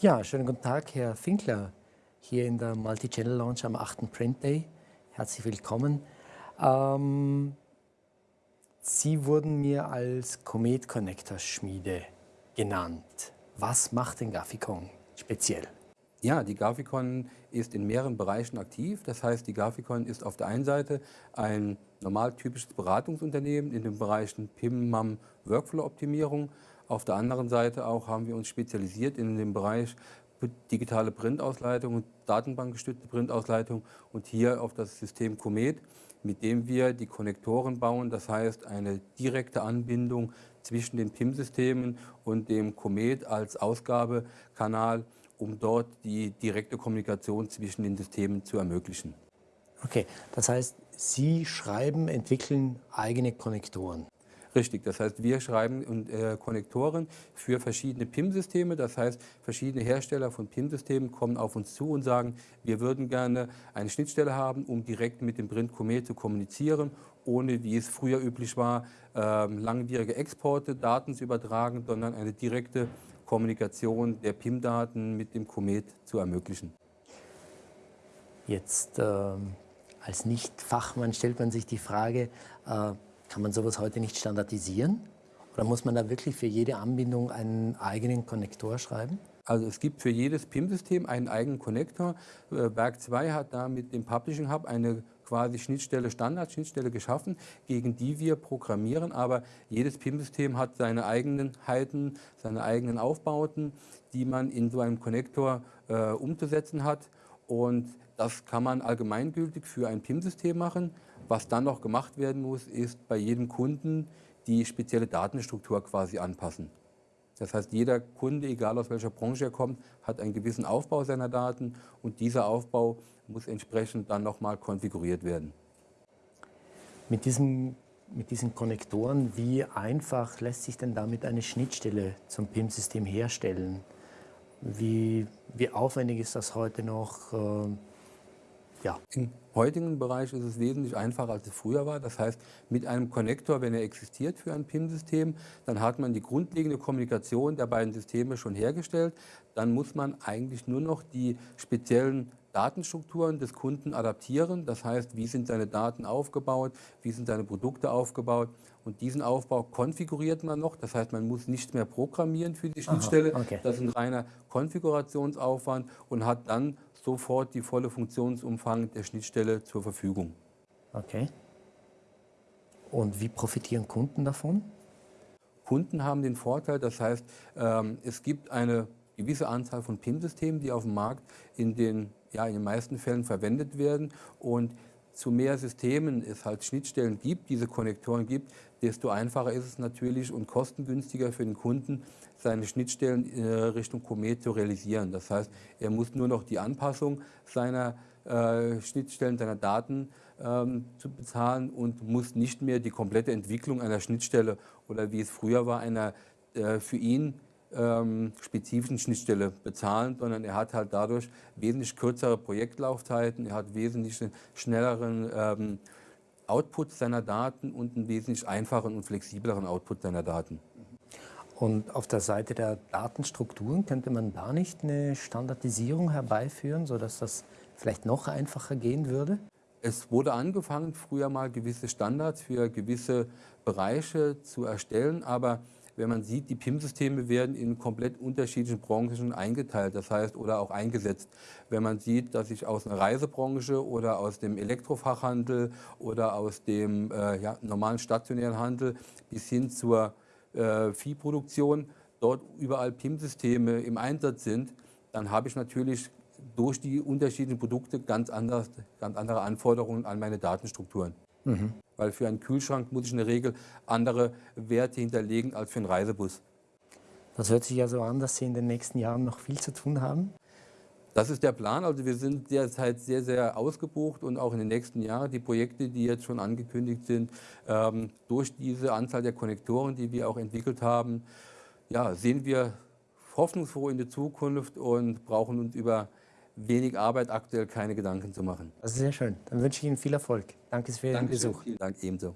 Ja, schönen guten Tag, Herr Finkler, hier in der Multi-Channel Launch am 8. Print Day. Herzlich willkommen. Ähm, Sie wurden mir als Comet Connector Schmiede genannt. Was macht den Graphicon speziell? Ja, die Graphicon ist in mehreren Bereichen aktiv. Das heißt, die Graphicon ist auf der einen Seite ein normal typisches Beratungsunternehmen in den Bereichen PIM, MAM, Workflow-Optimierung. Auf der anderen Seite auch haben wir uns spezialisiert in dem Bereich digitale Printausleitung und datenbankgestützte Printausleitung und hier auf das System Comet, mit dem wir die Konnektoren bauen, das heißt eine direkte Anbindung zwischen den PIM-Systemen und dem Comet als Ausgabekanal um dort die direkte Kommunikation zwischen den Systemen zu ermöglichen. Okay, das heißt, Sie schreiben, entwickeln eigene Konnektoren. Richtig, das heißt, wir schreiben äh, Konnektoren für verschiedene PIM-Systeme. Das heißt, verschiedene Hersteller von PIM-Systemen kommen auf uns zu und sagen, wir würden gerne eine Schnittstelle haben, um direkt mit dem Print Comet zu kommunizieren, ohne, wie es früher üblich war, äh, langwierige Exporte, Daten zu übertragen, sondern eine direkte Kommunikation der PIM-Daten mit dem Comet zu ermöglichen. Jetzt äh, als Nicht-Fachmann stellt man sich die Frage, äh, kann man sowas heute nicht standardisieren? Oder muss man da wirklich für jede Anbindung einen eigenen Konnektor schreiben? Also es gibt für jedes PIM-System einen eigenen Konnektor. Äh, Werk 2 hat da mit dem Publishing Hub eine quasi Schnittstelle, Standard-Schnittstelle geschaffen, gegen die wir programmieren. Aber jedes PIM-System hat seine Eigenheiten, seine eigenen Aufbauten, die man in so einem Konnektor äh, umzusetzen hat. Und das kann man allgemeingültig für ein PIM-System machen. Was dann noch gemacht werden muss, ist bei jedem Kunden die spezielle Datenstruktur quasi anpassen. Das heißt, jeder Kunde, egal aus welcher Branche er kommt, hat einen gewissen Aufbau seiner Daten und dieser Aufbau muss entsprechend dann nochmal konfiguriert werden. Mit, diesem, mit diesen Konnektoren, wie einfach lässt sich denn damit eine Schnittstelle zum PIM-System herstellen? Wie, wie aufwendig ist das heute noch? Ja. Im heutigen Bereich ist es wesentlich einfacher, als es früher war. Das heißt, mit einem Konnektor, wenn er existiert für ein PIM-System, dann hat man die grundlegende Kommunikation der beiden Systeme schon hergestellt. Dann muss man eigentlich nur noch die speziellen Datenstrukturen des Kunden adaptieren. Das heißt, wie sind seine Daten aufgebaut, wie sind seine Produkte aufgebaut. Und diesen Aufbau konfiguriert man noch. Das heißt, man muss nicht mehr programmieren für die Schnittstelle. Okay. Das ist ein reiner Konfigurationsaufwand und hat dann sofort die volle Funktionsumfang der Schnittstelle zur Verfügung. Okay. Und wie profitieren Kunden davon? Kunden haben den Vorteil, das heißt, ähm, es gibt eine gewisse Anzahl von PIM-Systemen, die auf dem Markt in den, ja, in den meisten Fällen verwendet werden. Und zu mehr Systemen es halt Schnittstellen gibt, diese Konnektoren gibt, desto einfacher ist es natürlich und kostengünstiger für den Kunden, seine Schnittstellen äh, Richtung Comet zu realisieren. Das heißt, er muss nur noch die Anpassung seiner äh, Schnittstellen, seiner Daten ähm, zu bezahlen und muss nicht mehr die komplette Entwicklung einer Schnittstelle oder wie es früher war, einer äh, für ihn ähm, spezifischen Schnittstelle bezahlen, sondern er hat halt dadurch wesentlich kürzere Projektlaufzeiten, er hat wesentlich schnelleren ähm, Output seiner Daten und einen wesentlich einfacheren und flexibleren Output seiner Daten. Und auf der Seite der Datenstrukturen könnte man da nicht eine Standardisierung herbeiführen, sodass das vielleicht noch einfacher gehen würde? Es wurde angefangen, früher mal gewisse Standards für gewisse Bereiche zu erstellen, aber wenn man sieht, die PIM-Systeme werden in komplett unterschiedlichen Branchen eingeteilt, das heißt, oder auch eingesetzt. Wenn man sieht, dass ich aus einer Reisebranche oder aus dem Elektrofachhandel oder aus dem äh, ja, normalen stationären Handel bis hin zur äh, Viehproduktion dort überall PIM-Systeme im Einsatz sind, dann habe ich natürlich durch die unterschiedlichen Produkte ganz, anders, ganz andere Anforderungen an meine Datenstrukturen. Mhm. Weil für einen Kühlschrank muss ich in der Regel andere Werte hinterlegen als für einen Reisebus. Das hört sich ja so an, dass Sie in den nächsten Jahren noch viel zu tun haben. Das ist der Plan. Also wir sind derzeit sehr, sehr ausgebucht und auch in den nächsten Jahren die Projekte, die jetzt schon angekündigt sind, ähm, durch diese Anzahl der Konnektoren, die wir auch entwickelt haben, ja, sehen wir hoffnungsfroh in die Zukunft und brauchen uns über wenig Arbeit aktuell keine Gedanken zu machen. Das ist sehr schön. Dann wünsche ich Ihnen viel Erfolg. Danke für Ihren Dankeschön, Besuch. Vielen Dank ebenso.